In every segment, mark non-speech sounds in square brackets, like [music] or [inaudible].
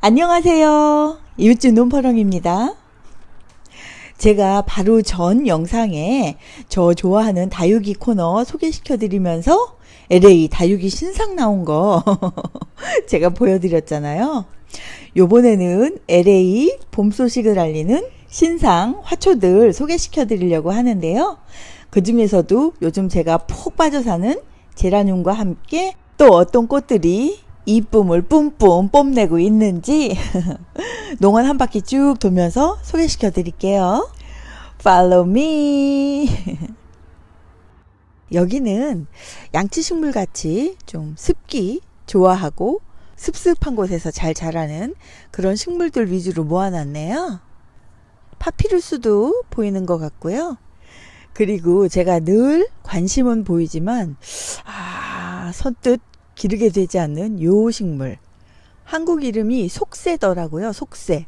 안녕하세요. 이웃집 논파렁입니다. 제가 바로 전 영상에 저 좋아하는 다육이 코너 소개시켜 드리면서 LA 다육이 신상 나온 거 [laughs] 제가 보여드렸잖아요. 요번에는 LA 봄 소식을 알리는 신상 화초들 소개시켜 드리려고 하는데요. 그 중에서도 요즘 제가 푹 빠져 사는 제라늄과 함께 또 어떤 꽃들이 이쁨을 뿜뿜 뽐내고 있는지 [laughs] 농원 한 바퀴 쭉 돌면서 소개시켜 드릴게요. Follow me. [laughs] 여기는 양치식물 같이 좀 습기 좋아하고 습습한 곳에서 잘 자라는 그런 식물들 위주로 모아놨네요. 파피루스도 보이는 것 같고요. 그리고 제가 늘 관심은 보이지만 아 선뜻 기르게 되지 않는 요 식물. 한국 이름이 속새더라고요 속새.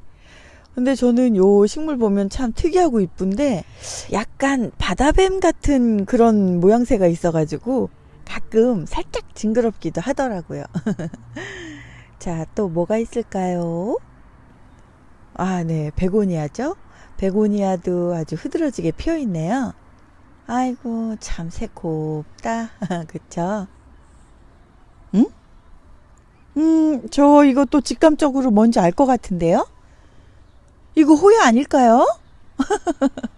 근데 저는 요 식물 보면 참 특이하고 이쁜데 약간 바다뱀 같은 그런 모양새가 있어 가지고 가끔 살짝 징그럽기도 하더라고요. [laughs] 자 또 뭐가 있을까요? 아 네 베고니아죠? 베고니아도 아주 흐드러지게 피어 있네요. 아이고 참 새곱다. [laughs] 그쵸? 응? 음, 저또 직감적으로 뭔지 알 것 같은데요? 이거 호야 아닐까요?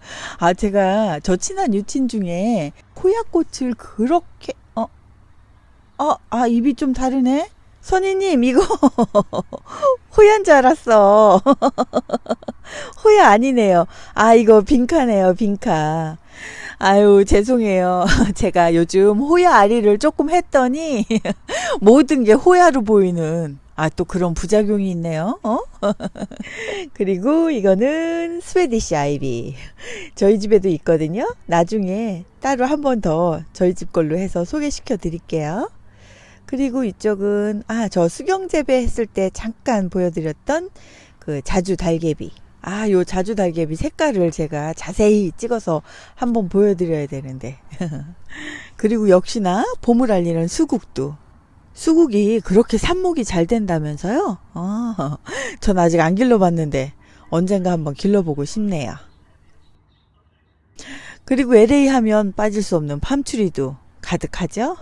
[laughs] 아, 제가 저 친한 유친 중에 호야꽃을 그렇게, 어, 어, 아, 입이 좀 다르네? 선희님, 이거 [laughs] 호야인 줄 알았어. [laughs] 호야 아니네요. 아, 이거 빈카네요, 빈카. 아유, 죄송해요. [laughs] 제가 요즘 호야 아리를 조금 했더니 모든 게 호야로 보이는 아, 또 그런 부작용이 있네요. 어? 그리고 이거는 스웨디시 아이비. 저희 집에도 있거든요. 나중에 따로 한 번 더 저희 집 걸로 해서 소개시켜 드릴게요. 그리고 이쪽은 아, 저 수경 재배 했을 때 잠깐 보여드렸던 그 자주 달개비. 아, 요 자주 달개비 색깔을 제가 자세히 찍어서 한번 보여드려야 되는데. [laughs] 그리고 역시나 봄을 알리는 수국도. 수국이 그렇게 삽목이 잘 된다면서요? 아, [laughs] 전 아직 안 길러봤는데 언젠가 한번 길러보고 싶네요. 그리고 LA 하면 빠질 수 없는 팜추리도 가득하죠?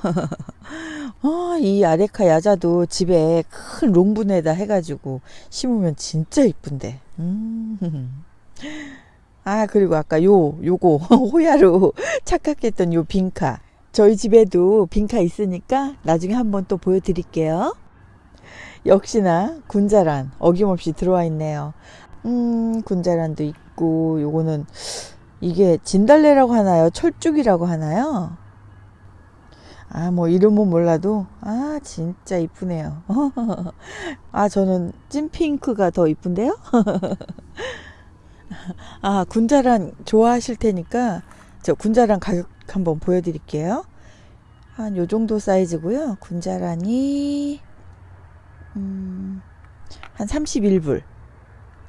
아, [laughs] 이 아레카 야자도 집에 큰 롱분에다 해가지고 심으면 진짜 이쁜데. 음. [laughs] 아, 그리고 아까 요, 요거, [laughs] 호야로 착각했던 요 빈카. 저희 집에도 빈카 있으니까 나중에 한번 또 보여드릴게요. 역시나 군자란 어김없이 들어와 있네요. 음, 군자란도 있고, 요거는 이게 진달래라고 하나요? 철쭉이라고 하나요? 아, 뭐 이름은 몰라도 아, 진짜 이쁘네요. [laughs] 아, 저는 찐핑크가 더 이쁜데요? [laughs] 아, 군자란 좋아하실 테니까 저 군자란 가격 한번 보여드릴게요. 한 요 정도 사이즈고요. 군자란이 음, 한 31불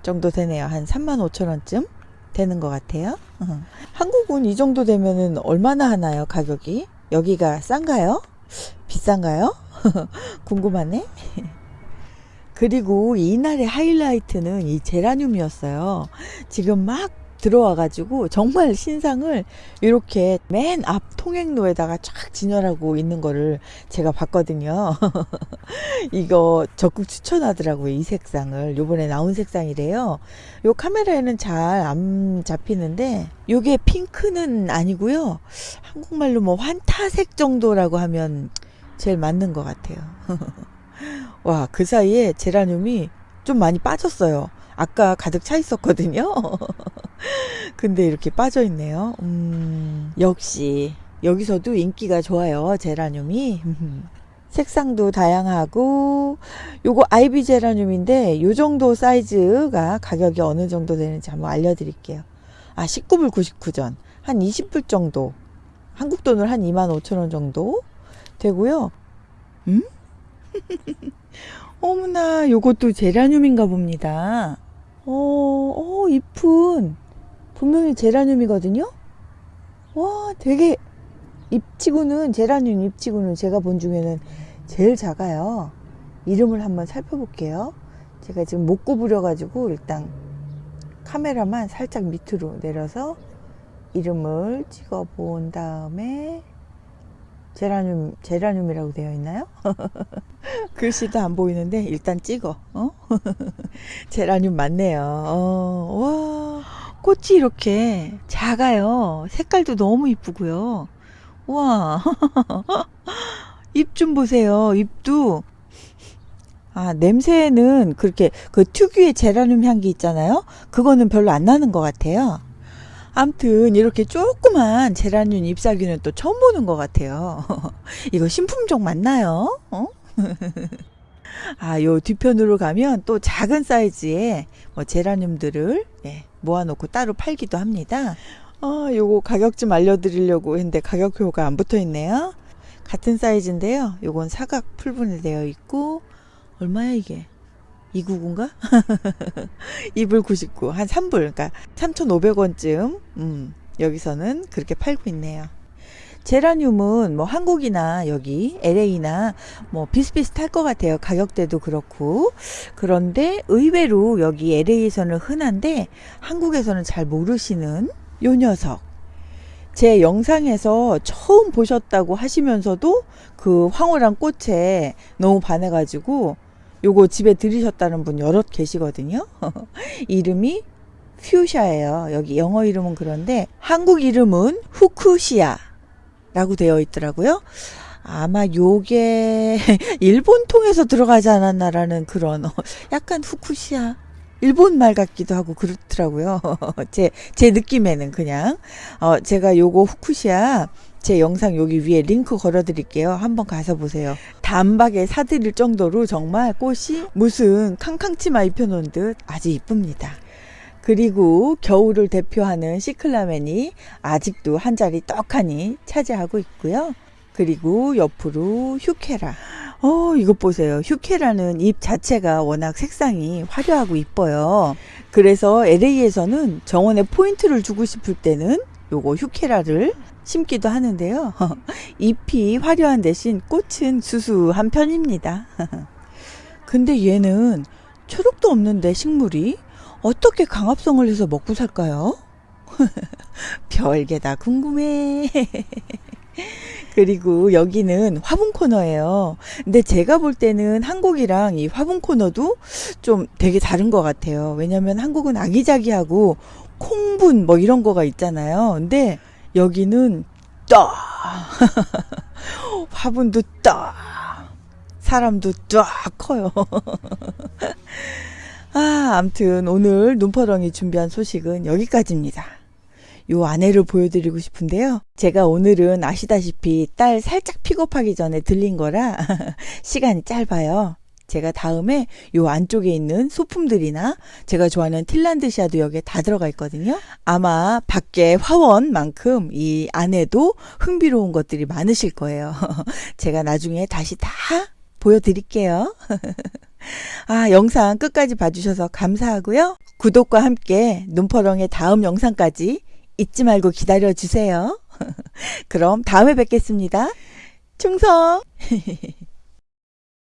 정도 되네요. 한 35,000원쯤 되는 것 같아요. [laughs] 한국은 이 정도 되면은 얼마나 하나요? 가격이? 여기가 싼가요? 비싼가요? [laughs] 궁금하네. 그리고 이날의 하이라이트는 이 제라늄이었어요. 지금 막 들어와 가지고 정말 신상을 이렇게 맨 앞 통행로에다가 쫙 진열하고 있는 거를 제가 봤거든요. [laughs] 이거 적극 추천하더라고요. 이 색상을. 요번에 나온 색상이래요. 요 카메라에는 잘 안 잡히는데 요게 핑크는 아니고요. 한국말로 뭐 환타색 정도라고 하면 제일 맞는 것 같아요. [laughs] 와, 그 사이에 제라늄이 좀 많이 빠졌어요. 아까 가득 차 있었거든요. [laughs] 근데 이렇게 빠져 있네요. 음, 역시 여기서도 인기가 좋아요. 제라늄이. [laughs] 색상도 다양하고 요거 아이비 제라늄인데 요 정도 사이즈가 가격이 어느 정도 되는지 한번 알려드릴게요. 아 19불 99전 한 20불 정도 한국 돈으로 한 25,000원 정도 되고요. 음? [laughs] 어머나 요것도 제라늄인가 봅니다. 어, 어 잎은 분명히 제라늄이거든요. 와 되게 잎치고는 제라늄 잎치고는 제가 본 중에는 제일 작아요. 이름을 한번 살펴볼게요. 제가 지금 못 구부려가지고 일단 카메라만 살짝 밑으로 내려서 이름을 찍어 본 다음에 제라늄, 제라늄이라고 되어 있나요? [laughs] 글씨도 안 보이는데 일단 찍어. 어? [laughs] 제라늄 맞네요. 어, 와, 꽃이 이렇게 작아요. 색깔도 너무 이쁘고요. 와, 잎 [laughs] 좀 보세요. 잎도 아, 냄새는 그렇게 그 특유의 제라늄 향기 있잖아요. 그거는 별로 안 나는 것 같아요. 암튼 이렇게 조그만 제라늄 잎사귀는 또 처음 보는 것 같아요. [laughs] 이거 신품종 맞나요? 어? [laughs] 아, 요 뒤편으로 가면 또 작은 사이즈의 뭐 제라늄들을 예, 모아놓고 따로 팔기도 합니다. 어, 요거 가격 좀 알려드리려고 했는데 가격표가 안 붙어 있네요. 같은 사이즈인데요. 요건 사각 풀분해되어 있고 얼마야 이게? 299인가? 2불 99. 한 3불. 그러니까 3,500원쯤. 음, 여기서는 그렇게 팔고 있네요. 제라늄은 뭐 한국이나 여기 LA나 뭐 비슷비슷할 것 같아요. 가격대도 그렇고. 그런데 의외로 여기 LA에서는 흔한데 한국에서는 잘 모르시는 요 녀석. 제 영상에서 처음 보셨다고 하시면서도 그 황홀한 꽃에 너무 반해가지고 요거 집에 들이셨다는 분 여럿 계시거든요. [laughs] 이름이 퓨샤예요. 여기 영어 이름은 그런데 한국 이름은 후쿠시아 라고 되어 있더라고요. 아마 요게 [laughs] 일본 통해서 들어가지 않았나라는 그런 약간 후쿠시아 일본 말 같기도 하고 그렇더라고요. [laughs] 제, 제 느낌에는 그냥. 어, 제가 요거 후쿠시아 제 영상 여기 위에 링크 걸어 드릴게요. 한번 가서 보세요. 단박에 사드릴 정도로 정말 꽃이 무슨 캉캉치마 입혀놓은 듯 아주 이쁩니다. 그리고 겨울을 대표하는 시클라멘이 아직도 한 자리 떡하니 차지하고 있고요. 그리고 옆으로 휴케라. 어, 이것 보세요. 휴케라는 잎 자체가 워낙 색상이 화려하고 이뻐요. 그래서 LA에서는 정원에 포인트를 주고 싶을 때는 요거 휴케라를 심기도 하는데요. [laughs] 잎이 화려한 대신 꽃은 수수한 편입니다. [laughs] 근데 얘는 초록도 없는데 식물이 어떻게 강합성을 해서 먹고 살까요? [laughs] 별게 다 궁금해. [laughs] 그리고 여기는 화분 코너예요. 근데 제가 볼 때는 한국이랑 이 화분 코너도 좀 되게 다른 것 같아요. 왜냐면 한국은 아기자기하고 콩분 뭐 이런 거가 있잖아요. 근데 여기는 딱 [laughs] 화분도 딱 사람도 딱 커요. 아, 암튼 오늘 눈퍼렁이 준비한 소식은 여기까지입니다. 요 아내를 보여드리고 싶은데요. 제가 오늘은 아시다시피 딸 살짝 픽업하기 전에 들린 거라 [laughs] 시간이 짧아요. 제가 다음에 요 안쪽에 있는 소품들이나 제가 좋아하는 틸란드샤도 여기에 다 들어가 있거든요. 아마 밖에 화원만큼 이 안에도 흥미로운 것들이 많으실 거예요. [laughs] 제가 나중에 다시 다 보여드릴게요. [laughs] 아, 영상 끝까지 봐주셔서 감사하고요. 구독과 함께 눈퍼렁의 다음 영상까지 잊지 말고 기다려 주세요. [laughs] 그럼 다음에 뵙겠습니다. 충성! [laughs]